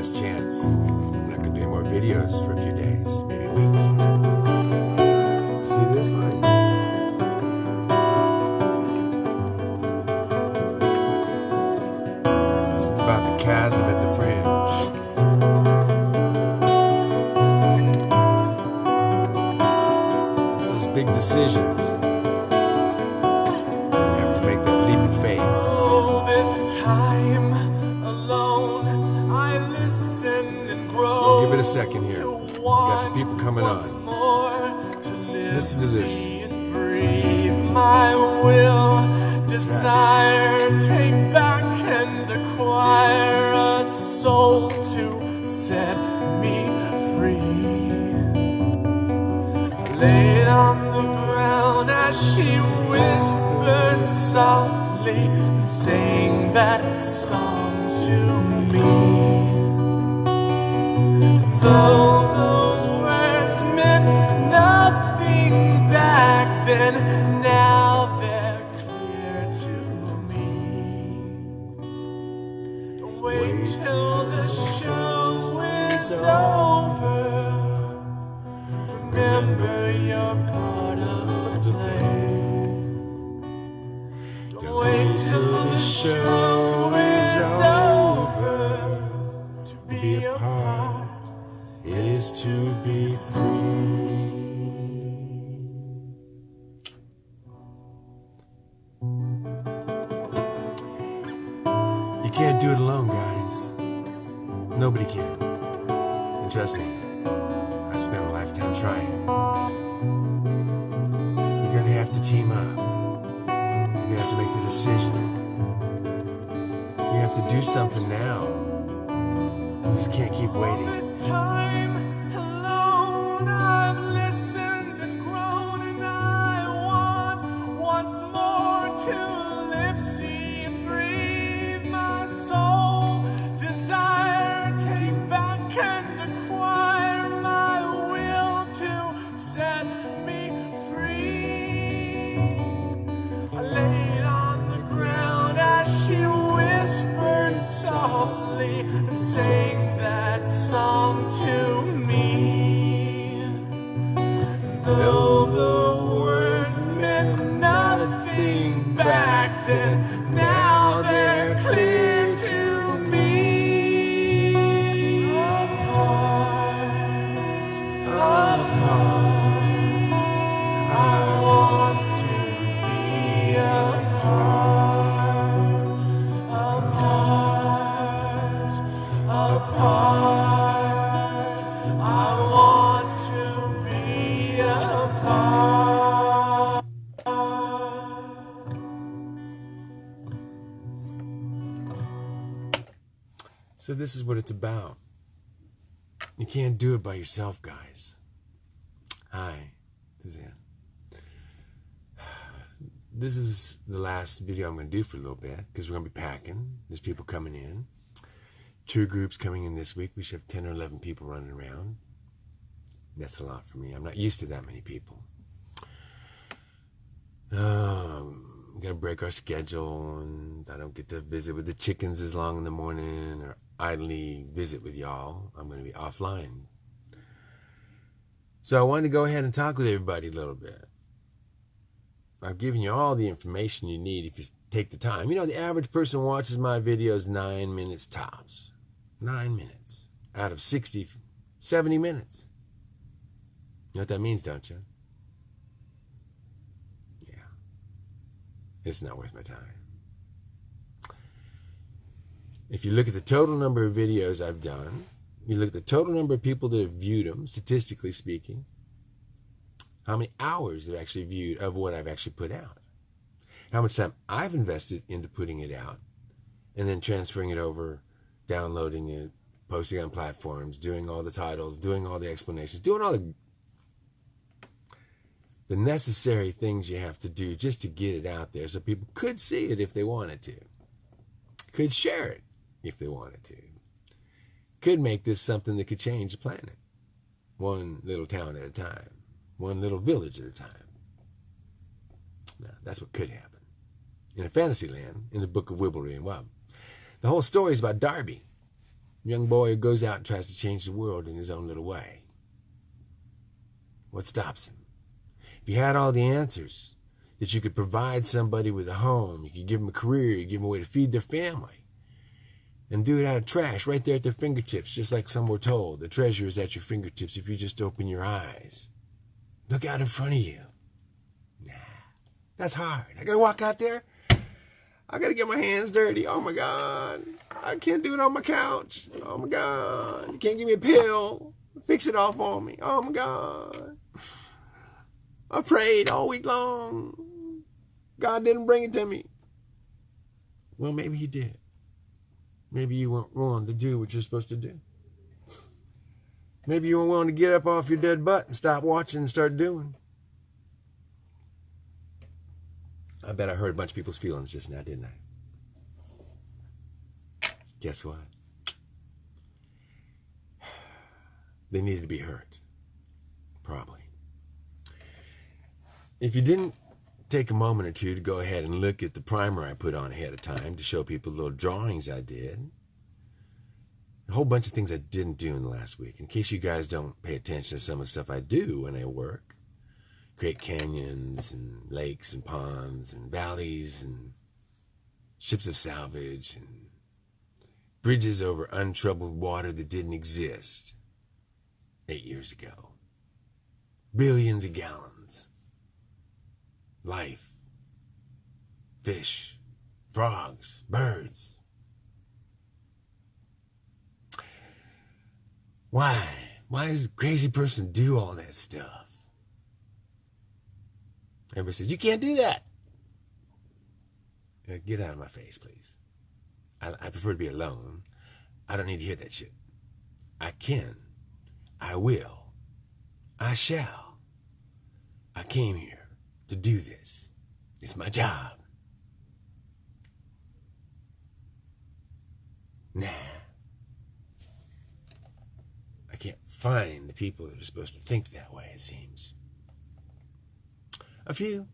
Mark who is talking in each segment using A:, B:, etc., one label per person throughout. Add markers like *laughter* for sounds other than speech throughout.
A: last chance. I'm not gonna do any more videos for a few days, maybe a week.
B: Laid on the ground as she whispered softly and sang that song to me. Though the words meant nothing back then,
A: Nobody can. And trust me, I spent a lifetime trying. You're gonna have to team up. You're gonna have to make the decision. You have to do something now. You just can't keep waiting. So this is what it's about. You can't do it by yourself, guys. Hi, Suzanne. This is the last video I'm going to do for a little bit because we're going to be packing. There's people coming in. Two groups coming in this week. We should have 10 or 11 people running around. That's a lot for me. I'm not used to that many people. Um, got to break our schedule, and I don't get to visit with the chickens as long in the morning or idly visit with y'all. I'm going to be offline. So I wanted to go ahead and talk with everybody a little bit. I've given you all the information you need if you take the time. You know, the average person watches my videos nine minutes tops. Nine minutes out of 60, 70 minutes. You know what that means, don't you? Yeah. It's not worth my time. If you look at the total number of videos I've done, you look at the total number of people that have viewed them, statistically speaking, how many hours they've actually viewed of what I've actually put out, how much time I've invested into putting it out, and then transferring it over, downloading it, posting on platforms, doing all the titles, doing all the explanations, doing all the the necessary things you have to do just to get it out there so people could see it if they wanted to, could share it if they wanted to, could make this something that could change the planet, one little town at a time, one little village at a time. Now, that's what could happen. In a fantasy land, in the book of Wibblery and Wub, the whole story is about Darby. young boy who goes out and tries to change the world in his own little way. What stops him? If you had all the answers, that you could provide somebody with a home, you could give them a career, you give them a way to feed their family, and do it out of trash right there at their fingertips, just like some were told. The treasure is at your fingertips if you just open your eyes. Look out in front of you. Nah, that's hard. I gotta walk out there. I gotta get my hands dirty. Oh my God. I can't do it on my couch. Oh my God. You can't give me a pill. Fix it all for me. Oh my God. I prayed all week long. God didn't bring it to me. Well, maybe He did. Maybe you weren't willing to do what you're supposed to do. Maybe you weren't willing to get up off your dead butt and stop watching and start doing. I bet I hurt a bunch of people's feelings just now, didn't I? Guess what? *sighs* They needed to be hurt. Probably. If you didn't take a moment or two to go ahead and look at the primer I put on ahead of time to show people little drawings I did, a whole bunch of things I didn't do in the last week. In case you guys don't pay attention to some of the stuff I do when I work, create canyons and lakes and ponds and valleys and ships of salvage and bridges over untroubled water that didn't exist eight years ago. Billions of gallons. Life. Fish. Frogs. Birds. Why? Why does a crazy person do all that stuff? Everybody says, You can't do that. Uh, Get out of my face, please. I, I prefer to be alone. I don't need to hear that shit. I can. I will. I shall. I came here to do this. It's my job. Nah. I can't find the people that are supposed to think that way, it seems. A few.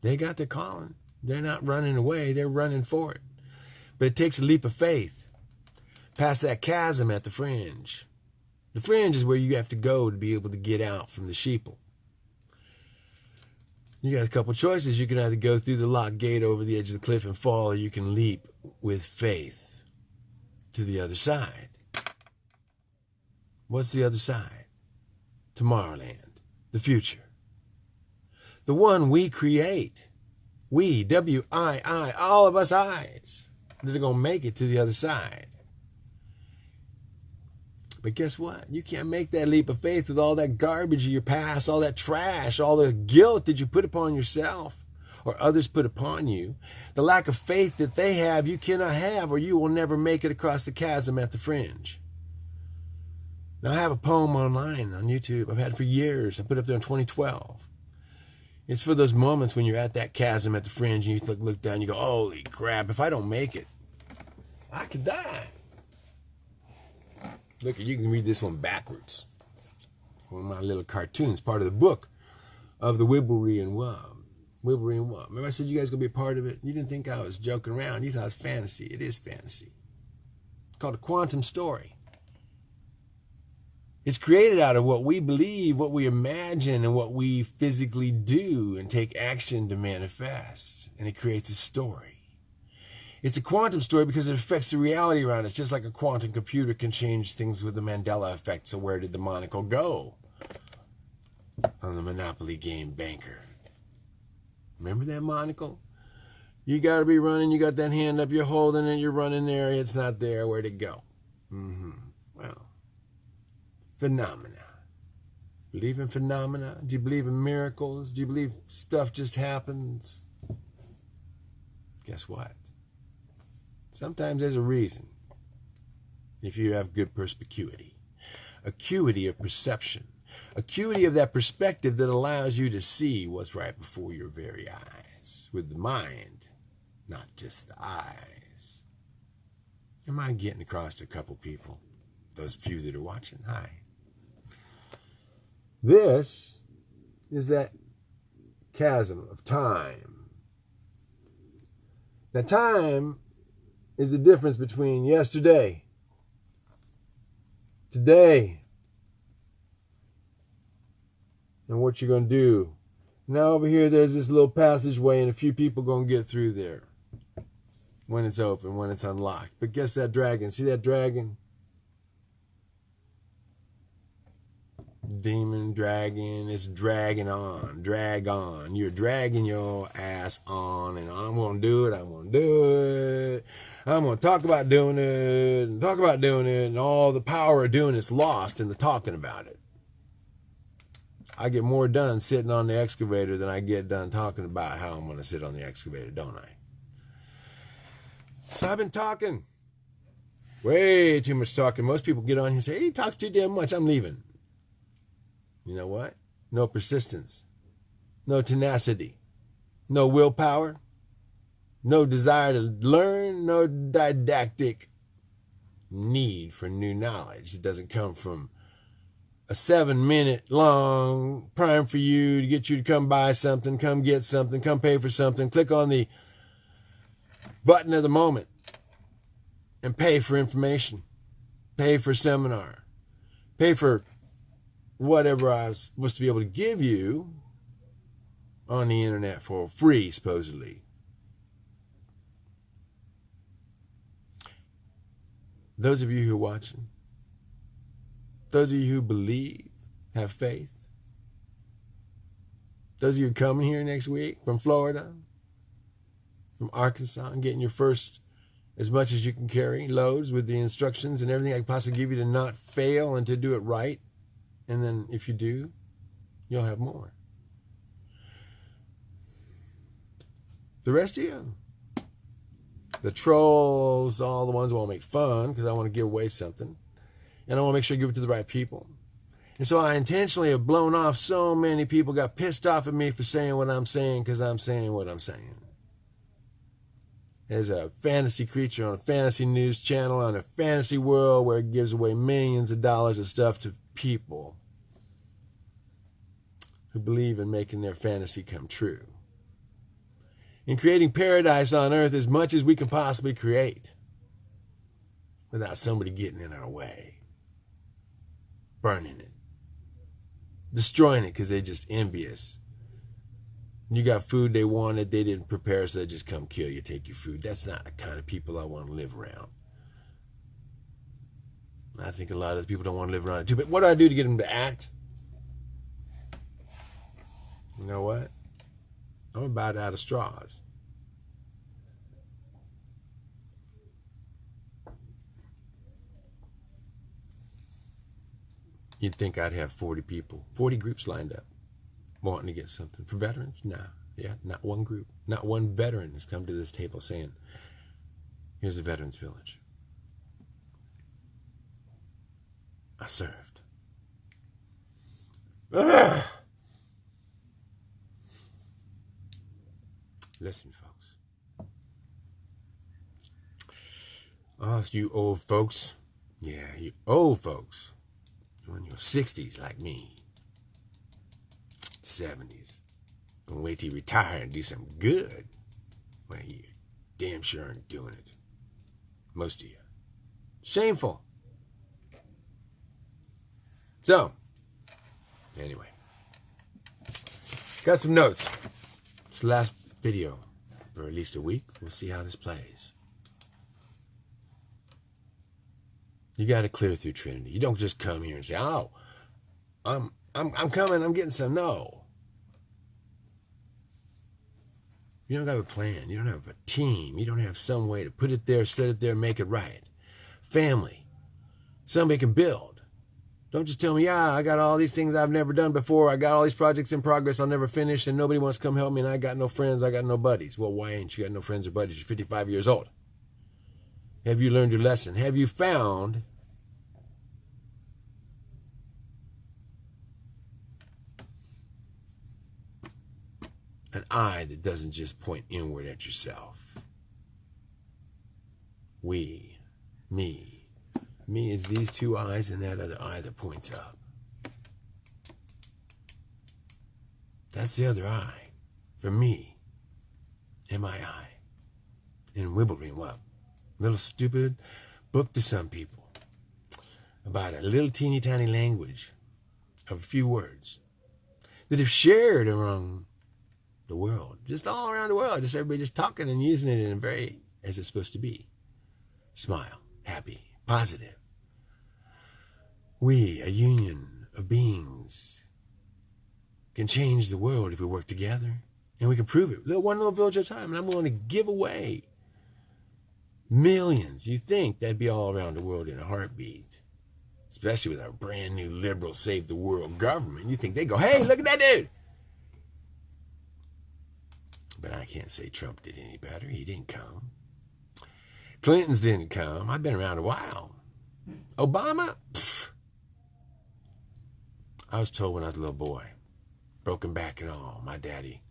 A: They got their calling. They're not running away, they're running for it. But it takes a leap of faith past that chasm at the fringe. The fringe is where you have to go to be able to get out from the sheeple. You got a couple choices. You can either go through the locked gate over the edge of the cliff and fall, or you can leap with faith to the other side. What's the other side? Tomorrowland, the future. The one we create. We, W I I, all of us eyes that are going to make it to the other side. But guess what? You can't make that leap of faith with all that garbage of your past, all that trash, all the guilt that you put upon yourself or others put upon you. The lack of faith that they have, you cannot have, or you will never make it across the chasm at the fringe. Now, I have a poem online on YouTube I've had it for years. I put it up there in 2012. It's for those moments when you're at that chasm at the fringe and you look, look down you go, holy crap, if I don't make it, I could die. Look, you can read this one backwards. One of my little cartoons, part of the book of the Wibblery and Wub. Wibblery and Wub. Remember I said you guys gonna be a part of it? You didn't think I was joking around. You thought it was fantasy. It is fantasy. It's called a quantum story. It's created out of what we believe, what we imagine, and what we physically do and take action to manifest. And it creates a story. It's a quantum story because it affects the reality around us, just like a quantum computer can change things with the Mandela effect. So, where did the monocle go? On the Monopoly game banker. Remember that monocle? You got to be running, you got that hand up, you're holding it, you're running there, it's not there, where'd it go? Mm-hmm. Well, phenomena. Believe in phenomena? Do you believe in miracles? Do you believe stuff just happens? Guess what? Sometimes there's a reason. If you have good perspicuity, acuity of perception, acuity of that perspective that allows you to see what's right before your very eyes with the mind, not just the eyes. Am I getting across to a couple people? Those few that are watching, hi. This is that chasm of time. Now, time is the difference between yesterday today and what you're going to do. Now over here, there's this little passageway, and a few people going to get through there when it's open, when it's unlocked. But guess that dragon? See that dragon? Demon dragon is dragging on, drag on. You're dragging your ass on, and I'm gonna do it. I'm gonna do it. I'm gonna talk about doing it, and talk about doing it, and all the power of doing it's lost in the talking about it. I get more done sitting on the excavator than I get done talking about how I'm gonna sit on the excavator, don't I? So I've been talking. Way too much talking. Most people get on here and say, hey, he talks too damn much. I'm leaving. You know what? No persistence, no tenacity, no willpower, no desire to learn, no didactic need for new knowledge. It doesn't come from a seven minute long prime for you to get you to come buy something, come get something, come pay for something, click on the button of the moment and pay for information, pay for seminar, pay for whatever I was supposed to be able to give you on the internet for free, supposedly. Those of you who are watching, those of you who believe, have faith, those of you coming here next week from Florida, from Arkansas, and getting your first as much as you can carry loads with the instructions and everything I can possibly give you to not fail and to do it right. And then if you do, you'll have more. The rest of you, the trolls, all the ones who want to make fun because I want to give away something. And I want to make sure I give it to the right people. And so I intentionally have blown off so many people, got pissed off at me for saying what I'm saying because I'm saying what I'm saying. As a fantasy creature on a fantasy news channel on a fantasy world where it gives away millions of dollars of stuff to people who believe in making their fantasy come true. In creating paradise on earth as much as we can possibly create without somebody getting in our way, burning it, destroying it because they're just envious. You got food they wanted, they didn't prepare, so they just come kill you, take your food. That's not the kind of people I want to live around. I think a lot of people don't want to live around it too. But what do I do to get them to act? You know what? I'm about out of straws. You'd think I'd have 40 people, 40 groups lined up wanting to get something. For veterans, nah. Yeah, not one group, not one veteran has come to this table saying, here's a veterans village. I served. Ugh. Listen, folks. Oh, you old folks. Yeah, you old folks. You're in your 60s like me. 70s. Gonna wait till you retire and do something good. Well, you damn sure aren't doing it. Most of you. Shameful. So, anyway. Got some notes. It's the last video for at least a week. We'll see how this plays. You got to clear through Trinity. You don't just come here and say, "Oh, I'm I'm I'm coming. I'm getting some." No. You don't have a plan. You don't have a team. You don't have some way to put it there, set it there, make it right. Family. Somebody can build. Don't just tell me, yeah, I got all these things I've never done before. I got all these projects in progress I'll never finish, and nobody wants to come help me, and I got no friends, I got no buddies. Well, why ain't you got no friends or buddies? You're 55 years old. Have you learned your lesson? Have you found an eye that doesn't just point inward at yourself? We, me, me is these two eyes and that other eye that points up. That's the other eye. For me. In my eye. In Wibblegreen, what? Little stupid book to some people. about a little teeny tiny language of a few words that if shared around the world, just all around the world, just everybody just talking and using it in a very, as it's supposed to be. Smile, happy, positive. We, a union of beings, can change the world if we work together. And we can prove it. One little village at a time. And I'm willing to give away millions. You think that'd be all around the world in a heartbeat especially with our brand new liberal save the world government, you think they go, hey, look at that dude. But I can't say Trump did any better. He didn't come. Clinton's didn't come. I've been around a while. Obama, pff. I was told when I was a little boy, broken back and all, my daddy.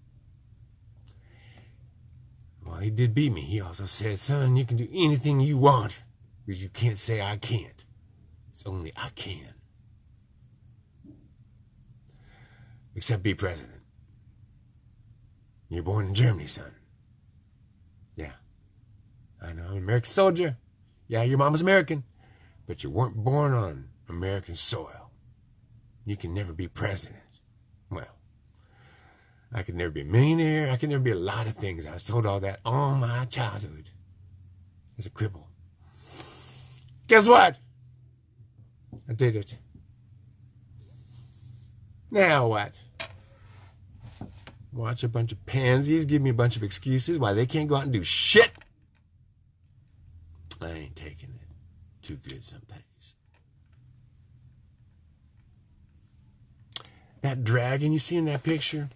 A: Well, he did beat me. He also said, son, you can do anything you want, but you can't say I can't. It's only I can. Except be president. You're born in Germany, son. I know, I'm an American soldier. Yeah, your mama's American. But you weren't born on American soil. You can never be president. Well, I could never be a millionaire. I could never be a lot of things. I was told all that all my childhood as a cripple. Guess what? I did it. Now what? Watch a bunch of pansies give me a bunch of excuses why they can't go out and do shit. I ain't taking it too good some days. That dragon you see in that picture?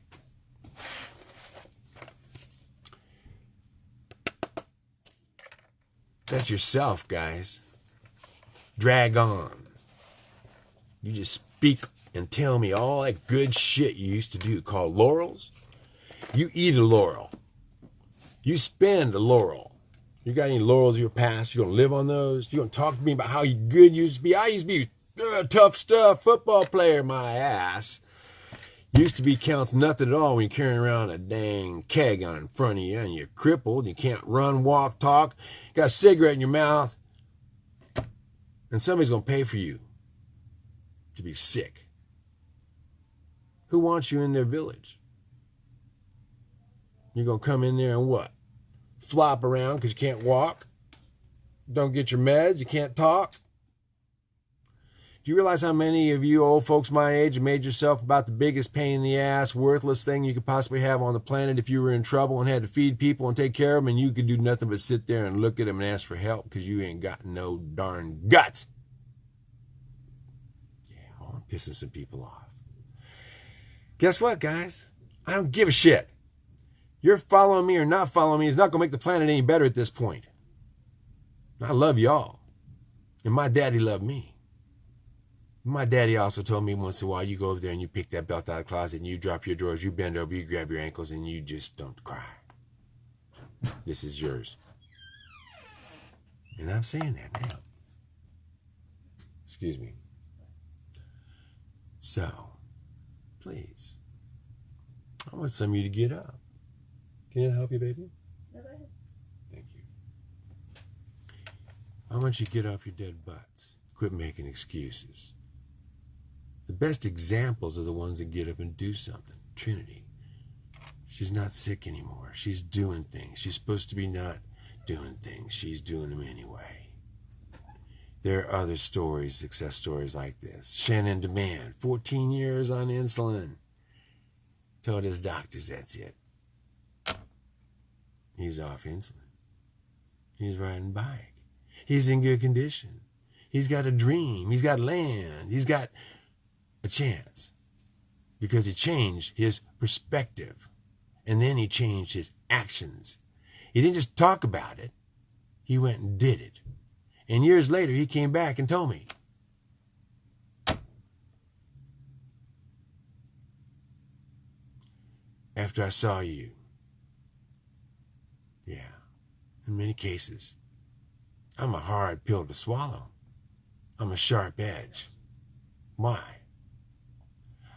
A: That's yourself, guys. Drag on. You just speak and tell me all that good shit you used to do called laurels. You eat a laurel. You spend a laurel. You got any laurels of your past? You gonna live on those? You gonna talk to me about how you good you used to be? I used to be uh, tough stuff football player, my ass. Used to be counts nothing at all when you're carrying around a dang keg on in front of you and you're crippled. You can't run, walk, talk. got a cigarette in your mouth. And somebody's gonna pay for you to be sick? Who wants you in their village? You're going to come in there and what? Flop around because you can't walk? Don't get your meds? You can't talk? Do you realize how many of you old folks my age made yourself about the biggest pain in the ass, worthless thing you could possibly have on the planet if you were in trouble and had to feed people and take care of them and you could do nothing but sit there and look at them and ask for help because you ain't got no darn guts? Yeah, well, I'm pissing some people off. Guess what, guys? I don't give a shit. You're following me or not following me is not going to make the planet any better at this point. I love y'all. And my daddy loved me. My daddy also told me once in a while, you go over there and you pick that belt out of the closet and you drop your drawers, you bend over, you grab your ankles, and you just don't cry. This is yours. And I'm saying that now. Excuse me. So, please, I want some of you to get up. Can I help you, baby? No, go ahead. Thank you. I want you to get off your dead butts. Quit making excuses. The best examples are the ones that get up and do something. Trinity. She's not sick anymore. She's doing things. She's supposed to be not doing things. She's doing them anyway. There are other stories, success stories like this. Shannon Demand, 14 years on insulin. Told his doctors that's it. He's off insulin. He's riding bike. He's in good condition. He's got a dream. He's got land. He's got a chance because he changed his perspective and then he changed his actions. He didn't just talk about it, he went and did it. And years later, he came back and told me. After I saw you. Yeah, in many cases, I'm a hard pill to swallow. I'm a sharp edge. Why?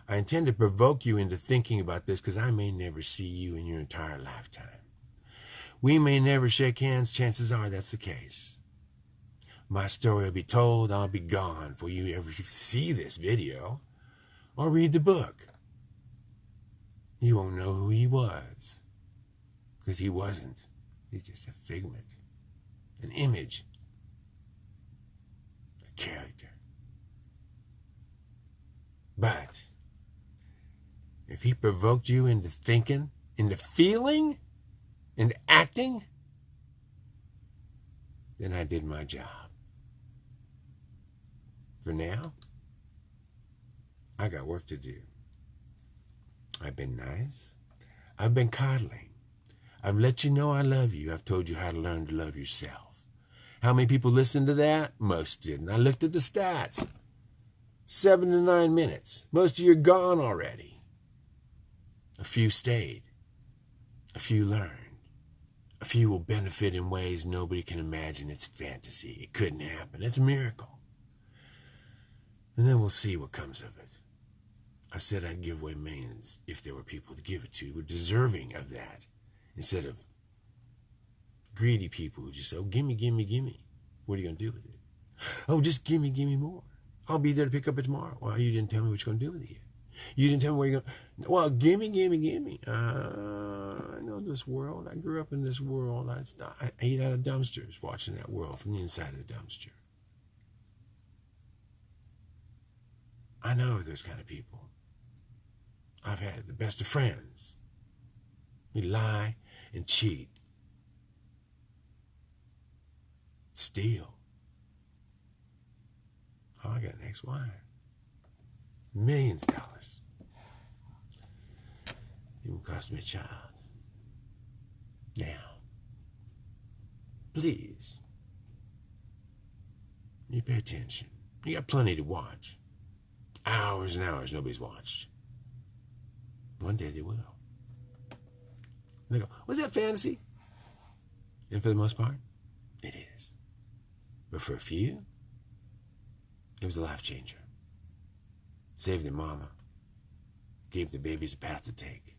A: I intend to provoke you into thinking about this because I may never see you in your entire lifetime. We may never shake hands, chances are that's the case. My story will be told, I'll be gone before you ever see this video or read the book. You won't know who he was. Because he wasn't. He's just a figment, an image, a character. But if he provoked you into thinking, into feeling, into acting, then I did my job. For now, I got work to do. I've been nice. I've been coddling. I've let you know I love you. I've told you how to learn to love yourself. How many people listened to that? Most didn't. I looked at the stats. Seven to nine minutes. Most of you are gone already. A few stayed. A few learned. A few will benefit in ways nobody can imagine. It's fantasy. It couldn't happen. It's a miracle. And then we'll see what comes of it. I said I'd give away millions if there were people to give it to who were deserving of that, instead of greedy people who just say, oh, gimme, gimme, gimme. What are you going to do with it? Oh, just gimme, gimme more. I'll be there to pick up it tomorrow. Well, you didn't tell me what you're going to do with it yet. You didn't tell me where you're going. Well, gimme, gimme, gimme. Uh, I know this world. I grew up in this world. I, I ate out of dumpsters watching that world from the inside of the dumpster. I know those kind of people. I've had the best of friends. We lie and cheat, steal. Oh, I got an ex-wife. Millions of dollars. It will cost me a child. Now, please, you pay attention. You got plenty to watch. Hours and hours nobody's watched. One day they will. They go, was that fantasy? And for the most part, it is. But for a few, it was a life changer. Saved their mama. Gave the babies a path to take.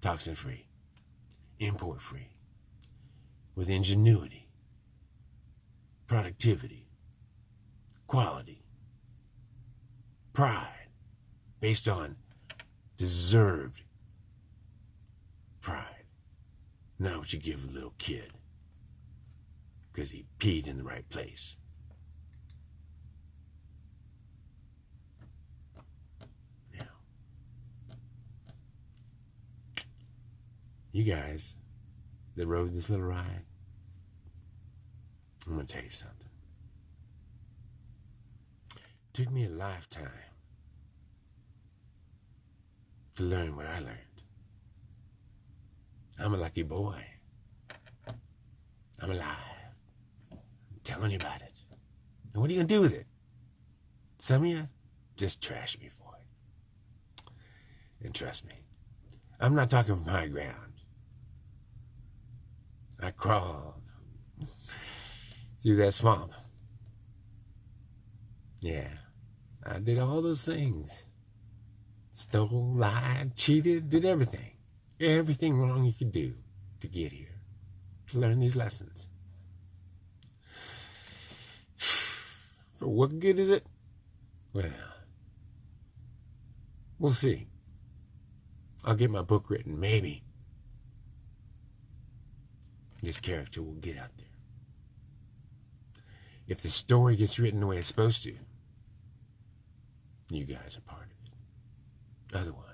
A: Toxin free. Import free. With ingenuity. Productivity. Quality. Pride. Based on deserved pride. Not what you give a little kid because he peed in the right place. Now, you guys that rode this little ride, I'm going to tell you something. It took me a lifetime to learn what I learned. I'm a lucky boy. I'm alive. I'm telling you about it. And what are you going to do with it? Some of you just trash me for it. And trust me, I'm not talking from high ground. I crawled through that swamp. Yeah, I did all those things stole, lied, cheated, did everything. Everything wrong you could do to get here, to learn these lessons. *sighs* For what good is it? Well, we'll see. I'll get my book written, maybe. This character will get out there. If the story gets written the way it's supposed to, you guys are part of it. Otherwise,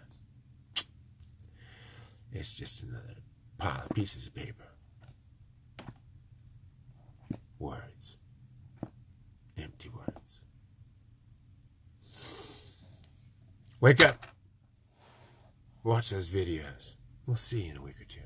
A: it's just another pile of pieces of paper. Words. Empty words. Wake up. Watch those videos. We'll see you in a week or two.